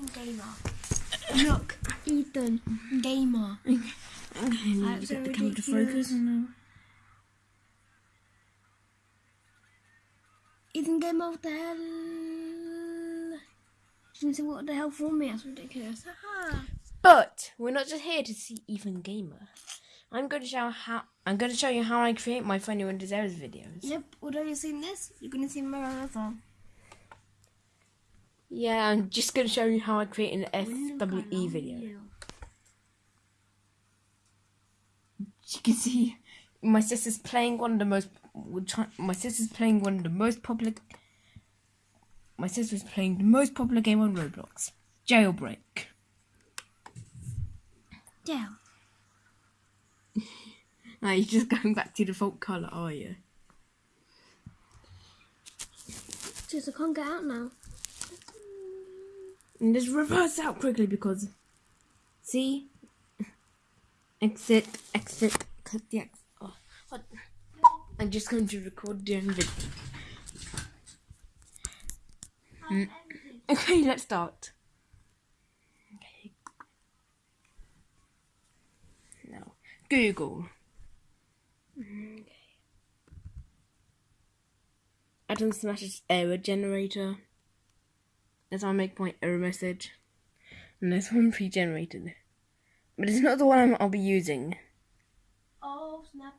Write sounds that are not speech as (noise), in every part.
Ethan Gamer. Look, Ethan Gamer. Okay, That's get the camera to focus now. Ethan Gamer, what the hell? Didn't say what the hell for me. That's ridiculous. But we're not just here to see Ethan Gamer. I'm going to show how I'm going to show you how I create my Funny Windows Errors videos. Yep, although you've seen this, you're gonna see my other. Yeah, I'm just going to show you how I create an FWE video. you can see my sister's playing one of the most my sister's playing one of the most popular my sister's playing the most popular game on Roblox jailbreak Jail. (laughs) now you're just going back to default color are you Just I can't get out now. And just reverse out quickly because see exit exit cut the X oh, what? I'm just going to record during video Mm. Okay, let's start. Okay. Now, Google. Okay. Atom Smasher's error generator. That's how I make my error message. And there's one pre-generated. But it's not the one I'm- I'll be using. Oh snap!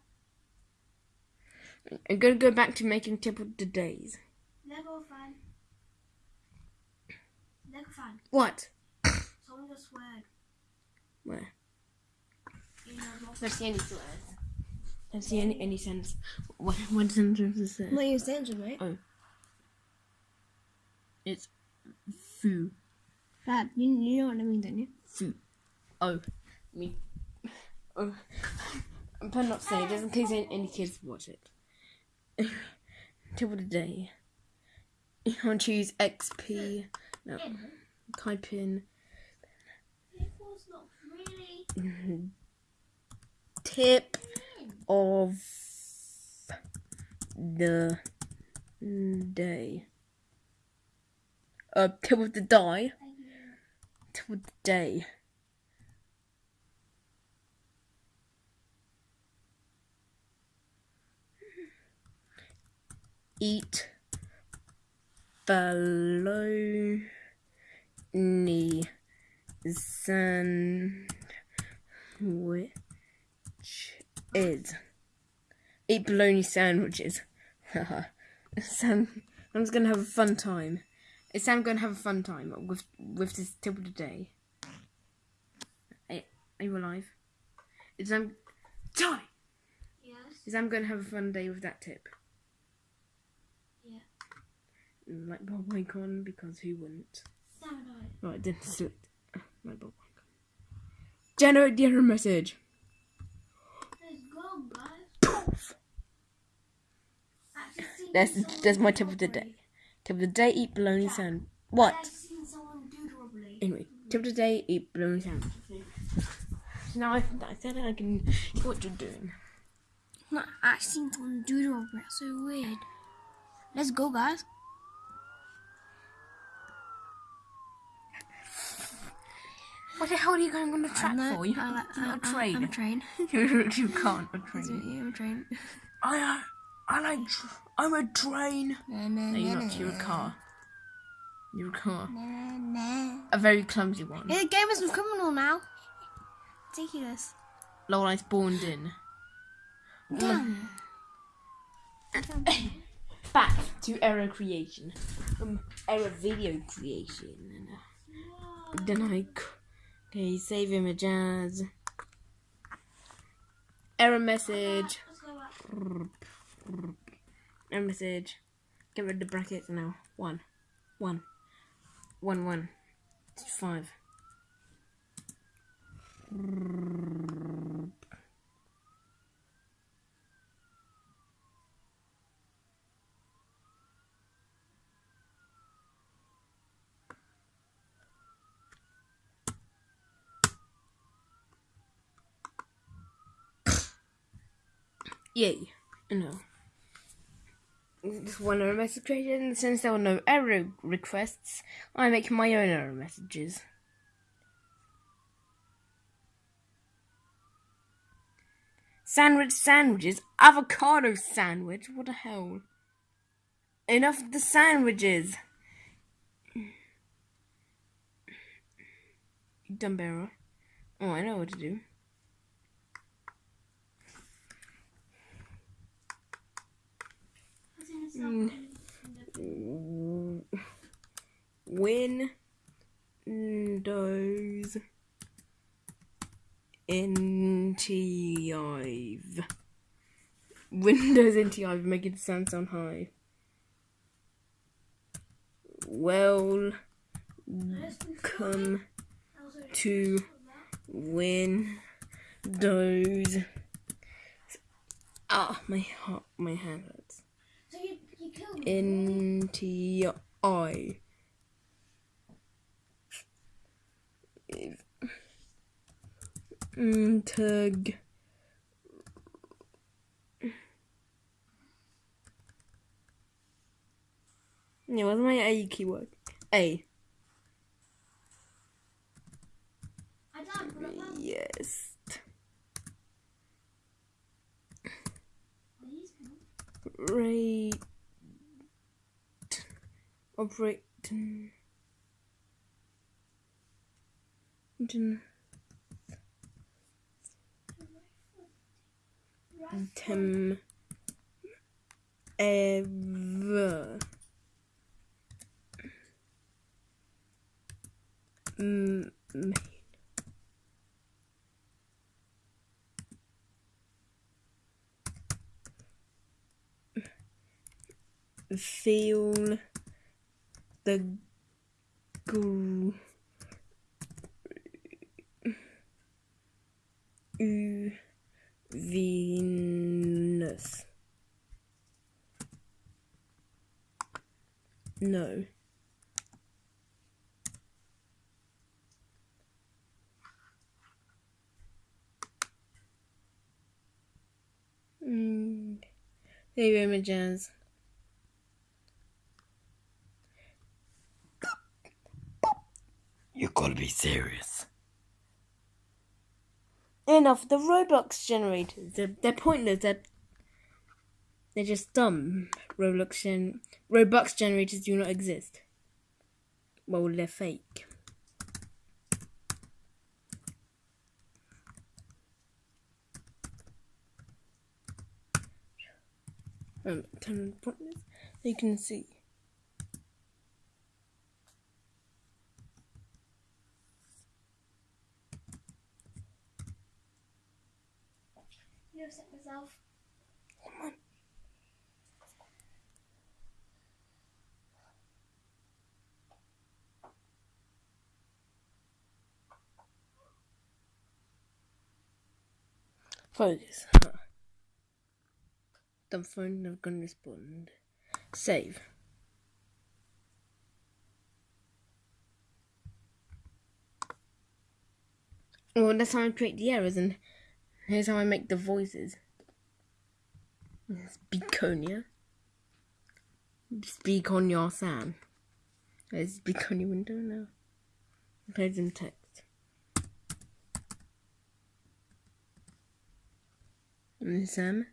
I'm gonna go back to making tip of the days. Lego fan. Lego fan. What? (coughs) Someone just sweared. Where? You know, not- Don't see any swears. Don't see any any sense. What what sentence is I'm that? not using attention, mate. Oh. It's foo. Fab, you, you know what I mean, don't you? Foo. Oh. Me. Oh. I'm better not saying it just in case any, any kids watch it. (laughs) Tip of the day. You want to choose XP. No. Type in really. tip of the day. Uh, tip of the die. Tip of the day. Eat bologna sandwich is eat bologna sandwiches. (laughs) Sam, I'm just gonna have a fun time. Is Sam gonna have a fun time with with this tip of the day? Are, are you alive? Is Sam die? Yes. Is Sam gonna have a fun day with that tip? Yeah. Like Bob Icon because who wouldn't? Samurai. Right, then select like Bob Icon. Generate the error message. Let's go, guys. That's that's my tip of the day. Tip of the day: eat bologna sand. What? I've seen someone do the. Anyway, tip of the day: eat bologna sandwich. Now I, I said I can see what you're doing. No, I've seen someone do the robbery. That's so weird. Let's go, guys. What the hell are you going on the track No, for? You, I like- it's not a I- I- train. I'm a train. (laughs) you, can't a train. what- yeah, I'm a train. I, I like. Tr- I'm a train. Na, na, No, you're na, not. You're a car. You're a car. na, na. A very clumsy one. Yeah, the game is a criminal now. Ridiculous. Lol, I spawned in. Damn. (laughs) Back to error creation. Um, error video creation. And, then I. Okay, save image as. Error message. Error message. Get rid of the brackets now. One. One. One, one. Five. Yay. No. Just one error message created, and since there were no error requests, I make my own error messages. Sandwich sandwiches, avocado sandwich. What the hell? Enough of the sandwiches. Dumb error. Oh, I know what to do. Mm. Windows NT Windows NT making the sound sound high. Welcome to Windows. Ah, my heart, my hand hurts. So you, you killed me. NTI. Integ. Yeah, what's my A keyword? A. I died, but I'm Yes. Rate. Operate. Tem. Ever. Main. Feel the u- Venus. No. Mm. Save images. You gotta be serious. Enough. The Roblox generators. They're, they're pointless. They're, they're just dumb. Roblox gen Robux generators do not exist. Well, they're fake. Um, turn pointless. So you can see. You upset myself. Come on. Focus. Huh. The phone never gonna respond. Save. Oh, well, that's how I create the errors, and here's how I make the voices. Speakonia. Speak on your Sam. Let's speak on your window now. Play some text. Sam.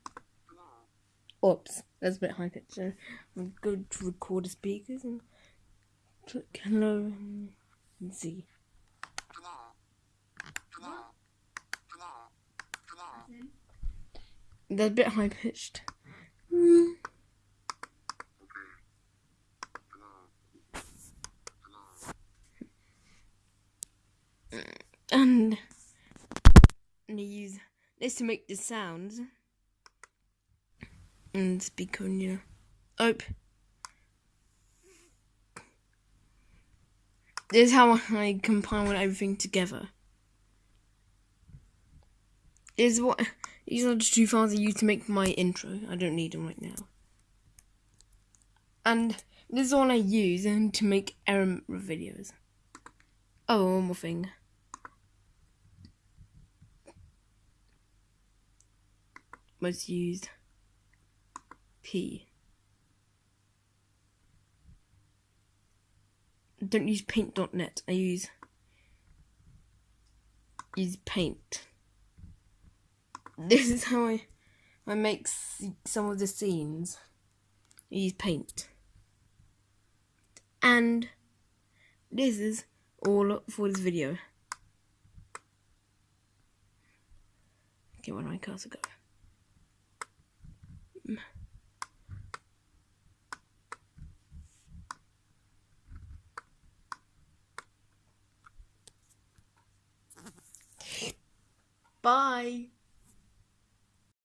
Oops, that's a bit high pitched. So I'm going to record the speakers and click hello and see. They're a bit high pitched. And and I use this to make the sounds and on you. Oh. This is how I compile everything together. This is what these are the two files I use to make my intro. I don't need them right now. And this is all I use um, to make error videos. Oh, one more thing. Most used key. Don't use paint.net, I use use paint. (laughs) This is how I I make some of the scenes. I use paint. And this is all for this video. Okay, where do my cursor go? Mm. Bye.